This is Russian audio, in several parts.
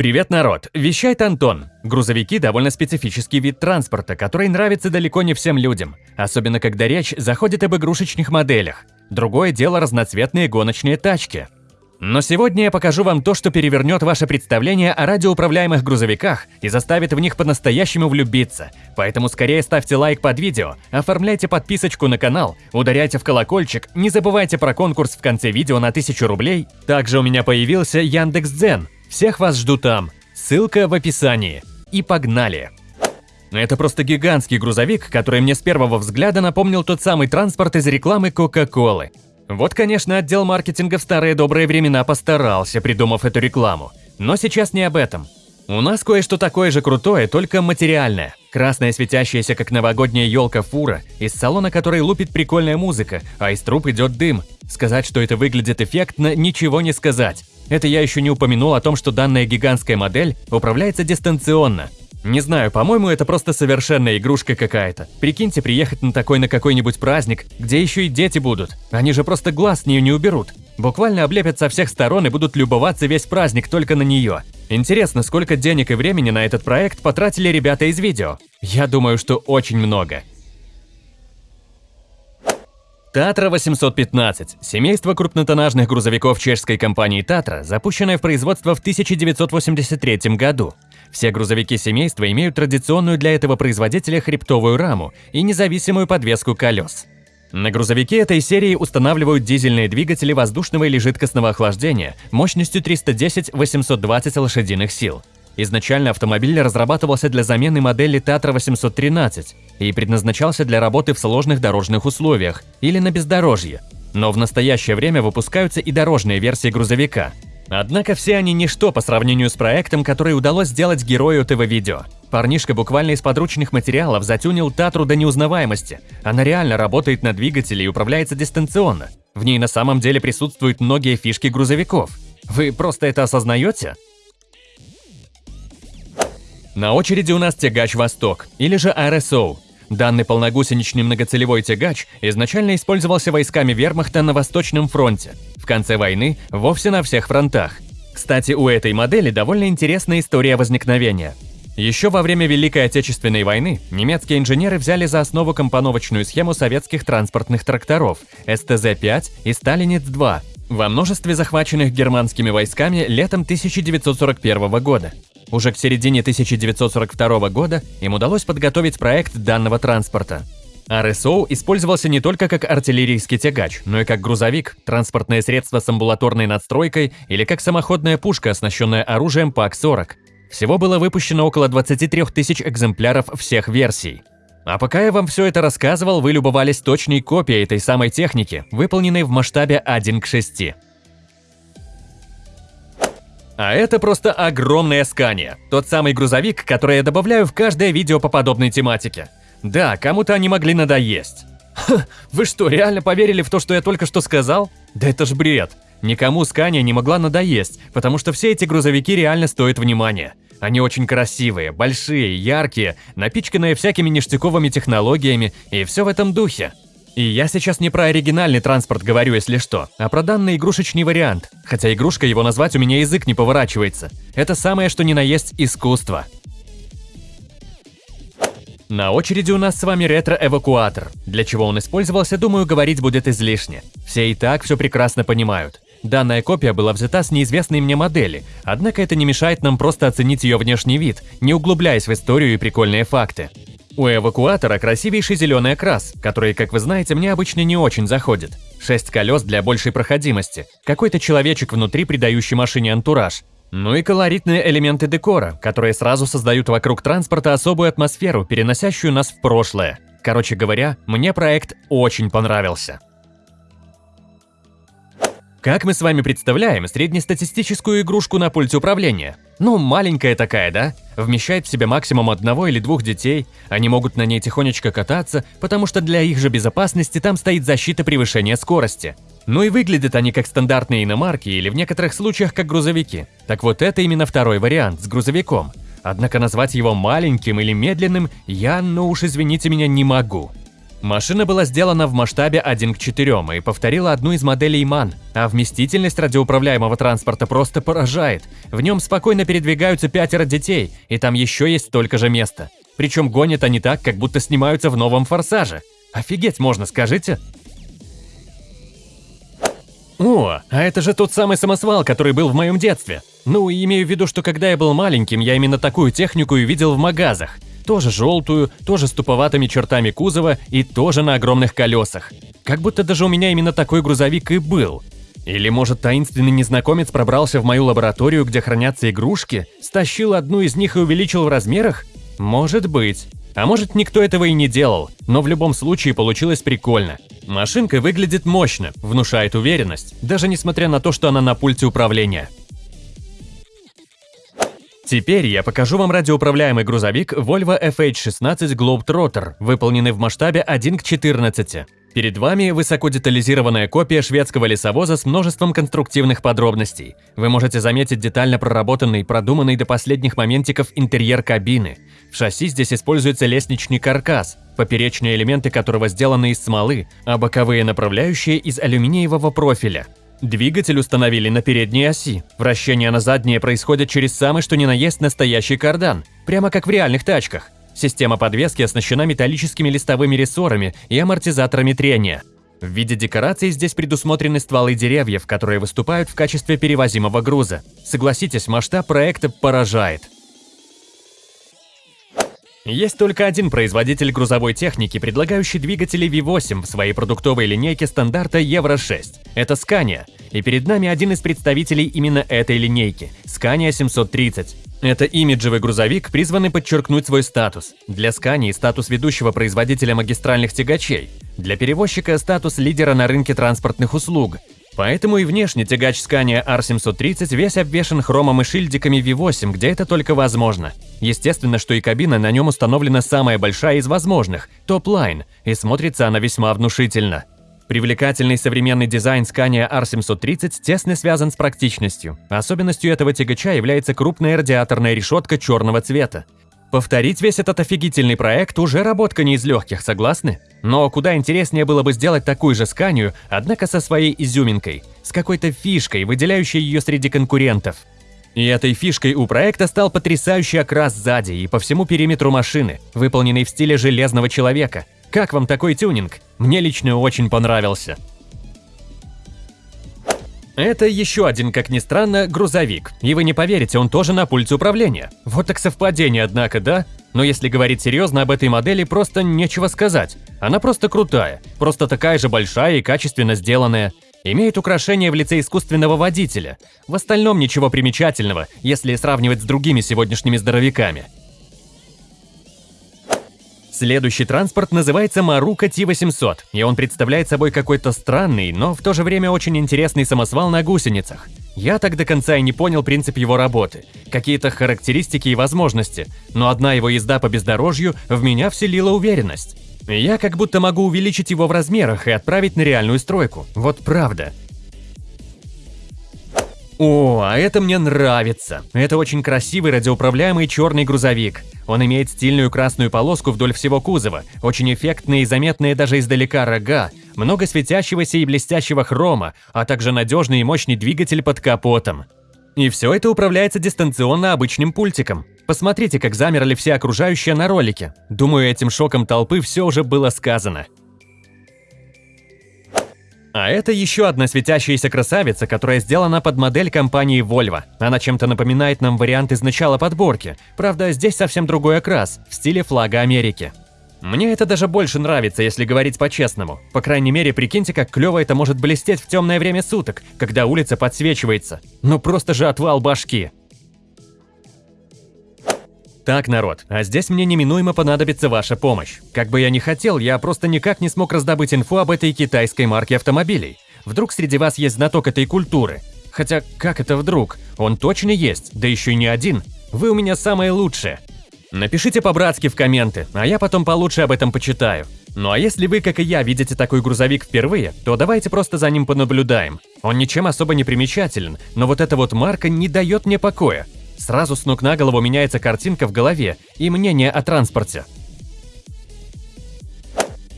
Привет, народ! Вещает Антон. Грузовики – довольно специфический вид транспорта, который нравится далеко не всем людям, особенно когда речь заходит об игрушечных моделях. Другое дело – разноцветные гоночные тачки. Но сегодня я покажу вам то, что перевернет ваше представление о радиоуправляемых грузовиках и заставит в них по-настоящему влюбиться. Поэтому скорее ставьте лайк под видео, оформляйте подписочку на канал, ударяйте в колокольчик, не забывайте про конкурс в конце видео на 1000 рублей. Также у меня появился Яндекс.Дзен – всех вас жду там. Ссылка в описании. И погнали! Это просто гигантский грузовик, который мне с первого взгляда напомнил тот самый транспорт из рекламы Кока-Колы. Вот, конечно, отдел маркетинга в старые добрые времена постарался, придумав эту рекламу. Но сейчас не об этом. У нас кое-что такое же крутое, только материальное. Красная светящаяся, как новогодняя елка фура, из салона которой лупит прикольная музыка, а из труб идет дым. Сказать, что это выглядит эффектно, ничего не сказать. Это я еще не упомянул о том, что данная гигантская модель управляется дистанционно. Не знаю, по-моему, это просто совершенная игрушка какая-то. Прикиньте, приехать на такой на какой-нибудь праздник, где еще и дети будут. Они же просто глаз с нее не уберут. Буквально облепят со всех сторон и будут любоваться весь праздник только на нее. Интересно, сколько денег и времени на этот проект потратили ребята из видео? Я думаю, что очень много. Татра 815 – семейство крупнотоннажных грузовиков чешской компании Татра, запущенное в производство в 1983 году. Все грузовики семейства имеют традиционную для этого производителя хребтовую раму и независимую подвеску колес. На грузовике этой серии устанавливают дизельные двигатели воздушного или жидкостного охлаждения мощностью 310-820 лошадиных сил. Изначально автомобиль разрабатывался для замены модели Татра 813 и предназначался для работы в сложных дорожных условиях или на бездорожье. Но в настоящее время выпускаются и дорожные версии грузовика. Однако все они ничто по сравнению с проектом, который удалось сделать герою этого видео. Парнишка буквально из подручных материалов затюнил Татру до неузнаваемости. Она реально работает на двигателе и управляется дистанционно. В ней на самом деле присутствуют многие фишки грузовиков. Вы просто это осознаете? На очереди у нас тягач «Восток» или же RSO. Данный полногусеничный многоцелевой тягач изначально использовался войсками вермахта на Восточном фронте, в конце войны вовсе на всех фронтах. Кстати, у этой модели довольно интересная история возникновения. Еще во время Великой Отечественной войны немецкие инженеры взяли за основу компоновочную схему советских транспортных тракторов СТЗ-5 и Сталинец-2 во множестве захваченных германскими войсками летом 1941 года. Уже к середине 1942 года им удалось подготовить проект данного транспорта. РСО использовался не только как артиллерийский тягач, но и как грузовик, транспортное средство с амбулаторной надстройкой или как самоходная пушка, оснащенная оружием ПАК-40. Всего было выпущено около 23 тысяч экземпляров всех версий. А пока я вам все это рассказывал, вы любовались точной копией этой самой техники, выполненной в масштабе 1 к 6. А это просто огромное Скания. Тот самый грузовик, который я добавляю в каждое видео по подобной тематике. Да, кому-то они могли надоесть. Ха, вы что, реально поверили в то, что я только что сказал? Да это ж бред. Никому Скания не могла надоесть, потому что все эти грузовики реально стоят внимания. Они очень красивые, большие, яркие, напичканные всякими ништяковыми технологиями и все в этом духе. И я сейчас не про оригинальный транспорт говорю, если что, а про данный игрушечный вариант. Хотя игрушка его назвать у меня язык не поворачивается. Это самое что ни на есть искусство. На очереди у нас с вами ретро-эвакуатор. Для чего он использовался, думаю, говорить будет излишне. Все и так все прекрасно понимают. Данная копия была взята с неизвестной мне модели, однако это не мешает нам просто оценить ее внешний вид, не углубляясь в историю и прикольные факты. У эвакуатора красивейший зеленый окрас, который, как вы знаете, мне обычно не очень заходит. Шесть колес для большей проходимости, какой-то человечек внутри, придающий машине антураж. Ну и колоритные элементы декора, которые сразу создают вокруг транспорта особую атмосферу, переносящую нас в прошлое. Короче говоря, мне проект очень понравился. Как мы с вами представляем среднестатистическую игрушку на пульте управления? Ну, маленькая такая, да? Вмещает в себя максимум одного или двух детей. Они могут на ней тихонечко кататься, потому что для их же безопасности там стоит защита превышения скорости. Ну и выглядят они как стандартные иномарки или в некоторых случаях как грузовики. Так вот это именно второй вариант с грузовиком. Однако назвать его маленьким или медленным я, ну уж извините меня, не могу. Машина была сделана в масштабе 1 к 4 и повторила одну из моделей MAN, а вместительность радиоуправляемого транспорта просто поражает. В нем спокойно передвигаются пятеро детей, и там еще есть столько же места. Причем гонят они так, как будто снимаются в новом «Форсаже». Офигеть можно, скажите? О, а это же тот самый самосвал, который был в моем детстве. Ну, имею в виду, что когда я был маленьким, я именно такую технику и видел в магазах. Тоже желтую, тоже с туповатыми чертами кузова и тоже на огромных колесах. Как будто даже у меня именно такой грузовик и был. Или, может, таинственный незнакомец пробрался в мою лабораторию, где хранятся игрушки, стащил одну из них и увеличил в размерах? Может быть. А может, никто этого и не делал, но в любом случае получилось прикольно. Машинка выглядит мощно, внушает уверенность, даже несмотря на то, что она на пульте управления. Теперь я покажу вам радиоуправляемый грузовик Volvo FH16 Globetrotter, выполненный в масштабе 1 к 14. Перед вами высокодетализированная копия шведского лесовоза с множеством конструктивных подробностей. Вы можете заметить детально проработанный, продуманный до последних моментиков интерьер кабины. В шасси здесь используется лестничный каркас, поперечные элементы которого сделаны из смолы, а боковые направляющие из алюминиевого профиля. Двигатель установили на передней оси. Вращение на заднее происходит через самый что ни на есть настоящий кардан, прямо как в реальных тачках. Система подвески оснащена металлическими листовыми рессорами и амортизаторами трения. В виде декораций здесь предусмотрены стволы деревьев, которые выступают в качестве перевозимого груза. Согласитесь, масштаб проекта поражает. Есть только один производитель грузовой техники, предлагающий двигатели V8 в своей продуктовой линейке стандарта Евро-6. Это Scania, и перед нами один из представителей именно этой линейки – Scania 730. Это имиджевый грузовик, призванный подчеркнуть свой статус. Для Scania – статус ведущего производителя магистральных тягачей. Для перевозчика – статус лидера на рынке транспортных услуг. Поэтому и внешне тягач Scania R730 весь обвешан хромом и шильдиками V8, где это только возможно. Естественно, что и кабина на нем установлена самая большая из возможных – Topline, и смотрится она весьма внушительно. Привлекательный современный дизайн Scania R730 тесно связан с практичностью. Особенностью этого тягача является крупная радиаторная решетка черного цвета. Повторить весь этот офигительный проект уже работка не из легких, согласны? Но куда интереснее было бы сделать такую же сканию, однако со своей изюминкой, с какой-то фишкой, выделяющей ее среди конкурентов. И этой фишкой у проекта стал потрясающий окрас сзади и по всему периметру машины, выполненный в стиле Железного Человека. Как вам такой тюнинг? Мне лично очень понравился. Это еще один, как ни странно, грузовик. И вы не поверите, он тоже на пульте управления. Вот так совпадение, однако, да? Но если говорить серьезно об этой модели, просто нечего сказать. Она просто крутая, просто такая же большая и качественно сделанная. Имеет украшение в лице искусственного водителя. В остальном ничего примечательного, если сравнивать с другими сегодняшними здоровяками. Следующий транспорт называется Марука T800, и он представляет собой какой-то странный, но в то же время очень интересный самосвал на гусеницах. Я так до конца и не понял принцип его работы, какие-то характеристики и возможности, но одна его езда по бездорожью в меня вселила уверенность. Я как будто могу увеличить его в размерах и отправить на реальную стройку. Вот правда. О, а это мне нравится. Это очень красивый радиоуправляемый черный грузовик. Он имеет стильную красную полоску вдоль всего кузова, очень эффектные и заметные даже издалека рога, много светящегося и блестящего хрома, а также надежный и мощный двигатель под капотом. И все это управляется дистанционно обычным пультиком. Посмотрите, как замерли все окружающие на ролике. Думаю, этим шоком толпы все уже было сказано. А это еще одна светящаяся красавица, которая сделана под модель компании Volvo. Она чем-то напоминает нам вариант из начала подборки. Правда, здесь совсем другой окрас, в стиле флага Америки. Мне это даже больше нравится, если говорить по-честному. По крайней мере, прикиньте, как клево это может блестеть в темное время суток, когда улица подсвечивается. Ну просто же отвал башки. Так, народ, а здесь мне неминуемо понадобится ваша помощь. Как бы я ни хотел, я просто никак не смог раздобыть инфу об этой китайской марке автомобилей. Вдруг среди вас есть знаток этой культуры? Хотя, как это вдруг? Он точно есть, да еще и не один. Вы у меня самые лучшие. Напишите по-братски в комменты, а я потом получше об этом почитаю. Ну а если вы, как и я, видите такой грузовик впервые, то давайте просто за ним понаблюдаем. Он ничем особо не примечателен, но вот эта вот марка не дает мне покоя. Сразу с ног на голову меняется картинка в голове и мнение о транспорте.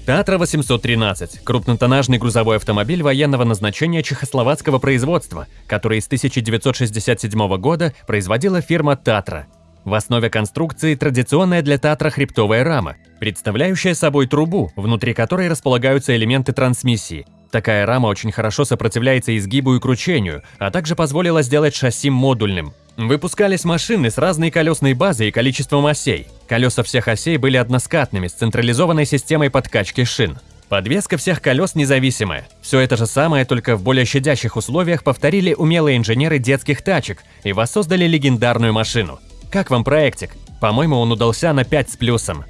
Татра 813 – крупнотоннажный грузовой автомобиль военного назначения чехословацкого производства, который с 1967 года производила фирма Татра. В основе конструкции традиционная для Татра хребтовая рама, представляющая собой трубу, внутри которой располагаются элементы трансмиссии. Такая рама очень хорошо сопротивляется изгибу и кручению, а также позволила сделать шасси модульным. Выпускались машины с разной колесной базой и количеством осей. Колеса всех осей были односкатными, с централизованной системой подкачки шин. Подвеска всех колес независимая. Все это же самое, только в более щадящих условиях повторили умелые инженеры детских тачек и воссоздали легендарную машину. Как вам проектик? По-моему, он удался на 5 с плюсом.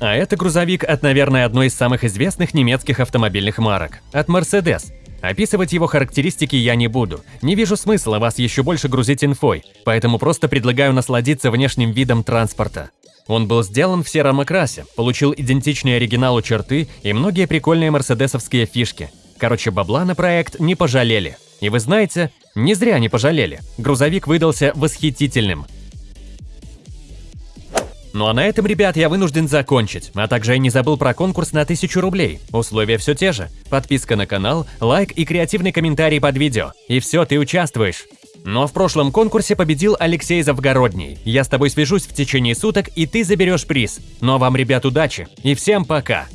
А это грузовик от, наверное, одной из самых известных немецких автомобильных марок – от Mercedes. Описывать его характеристики я не буду, не вижу смысла вас еще больше грузить инфой, поэтому просто предлагаю насладиться внешним видом транспорта. Он был сделан в сером окрасе, получил идентичные оригиналу черты и многие прикольные мерседесовские фишки. Короче, бабла на проект не пожалели. И вы знаете, не зря не пожалели. Грузовик выдался восхитительным. Ну а на этом, ребят, я вынужден закончить. А также я не забыл про конкурс на 1000 рублей. Условия все те же. Подписка на канал, лайк и креативный комментарий под видео. И все, ты участвуешь. Но в прошлом конкурсе победил Алексей Завгородний. Я с тобой свяжусь в течение суток, и ты заберешь приз. Ну а вам, ребят, удачи. И всем пока.